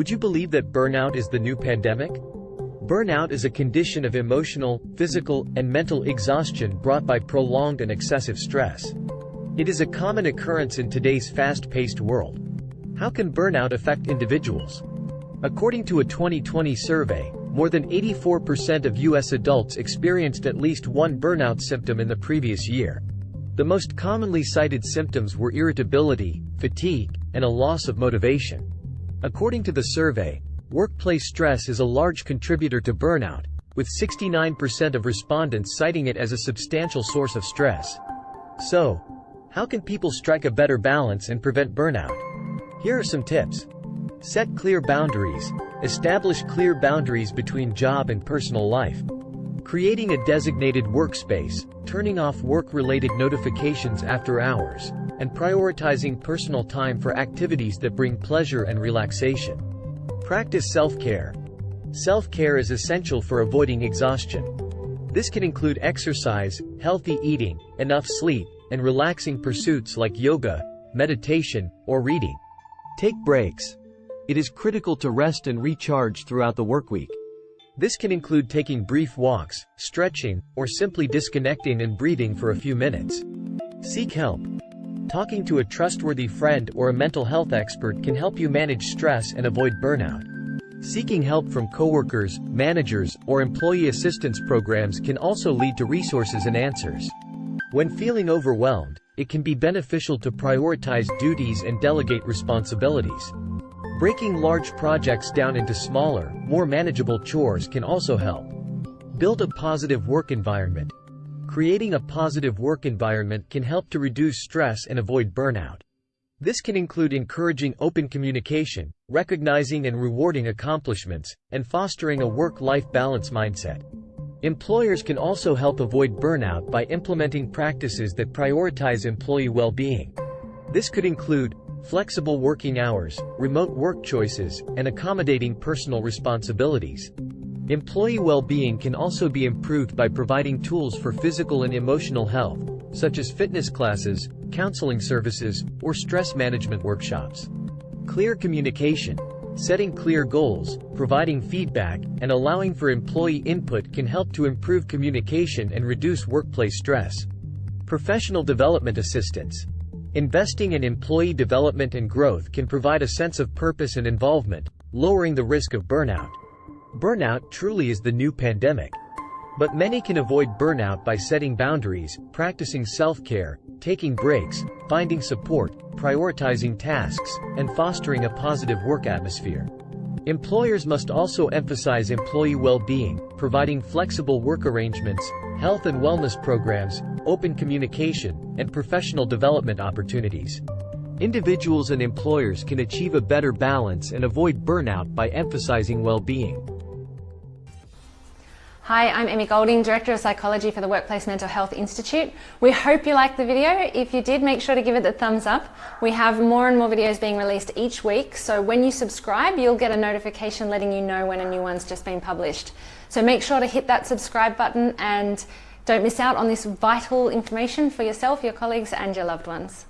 Would you believe that burnout is the new pandemic? Burnout is a condition of emotional, physical, and mental exhaustion brought by prolonged and excessive stress. It is a common occurrence in today's fast-paced world. How can burnout affect individuals? According to a 2020 survey, more than 84% of U.S. adults experienced at least one burnout symptom in the previous year. The most commonly cited symptoms were irritability, fatigue, and a loss of motivation. According to the survey, workplace stress is a large contributor to burnout, with 69% of respondents citing it as a substantial source of stress. So, how can people strike a better balance and prevent burnout? Here are some tips. Set clear boundaries. Establish clear boundaries between job and personal life. Creating a designated workspace, turning off work-related notifications after hours, and prioritizing personal time for activities that bring pleasure and relaxation. Practice self-care. Self-care is essential for avoiding exhaustion. This can include exercise, healthy eating, enough sleep, and relaxing pursuits like yoga, meditation, or reading. Take breaks. It is critical to rest and recharge throughout the workweek. This can include taking brief walks, stretching, or simply disconnecting and breathing for a few minutes. Seek help. Talking to a trustworthy friend or a mental health expert can help you manage stress and avoid burnout. Seeking help from coworkers, managers, or employee assistance programs can also lead to resources and answers. When feeling overwhelmed, it can be beneficial to prioritize duties and delegate responsibilities. Breaking large projects down into smaller, more manageable chores can also help. Build a positive work environment. Creating a positive work environment can help to reduce stress and avoid burnout. This can include encouraging open communication, recognizing and rewarding accomplishments, and fostering a work-life balance mindset. Employers can also help avoid burnout by implementing practices that prioritize employee well-being. This could include flexible working hours, remote work choices, and accommodating personal responsibilities. Employee well-being can also be improved by providing tools for physical and emotional health, such as fitness classes, counseling services, or stress management workshops. Clear communication. Setting clear goals, providing feedback, and allowing for employee input can help to improve communication and reduce workplace stress. Professional development assistance. Investing in employee development and growth can provide a sense of purpose and involvement, lowering the risk of burnout. Burnout truly is the new pandemic. But many can avoid burnout by setting boundaries, practicing self-care, taking breaks, finding support, prioritizing tasks, and fostering a positive work atmosphere. Employers must also emphasize employee well-being, providing flexible work arrangements, health and wellness programs, open communication, and professional development opportunities. Individuals and employers can achieve a better balance and avoid burnout by emphasizing well-being. Hi, I'm Emmy Golding, Director of Psychology for the Workplace Mental Health Institute. We hope you liked the video. If you did, make sure to give it the thumbs up. We have more and more videos being released each week, so when you subscribe, you'll get a notification letting you know when a new one's just been published. So make sure to hit that subscribe button and don't miss out on this vital information for yourself, your colleagues and your loved ones.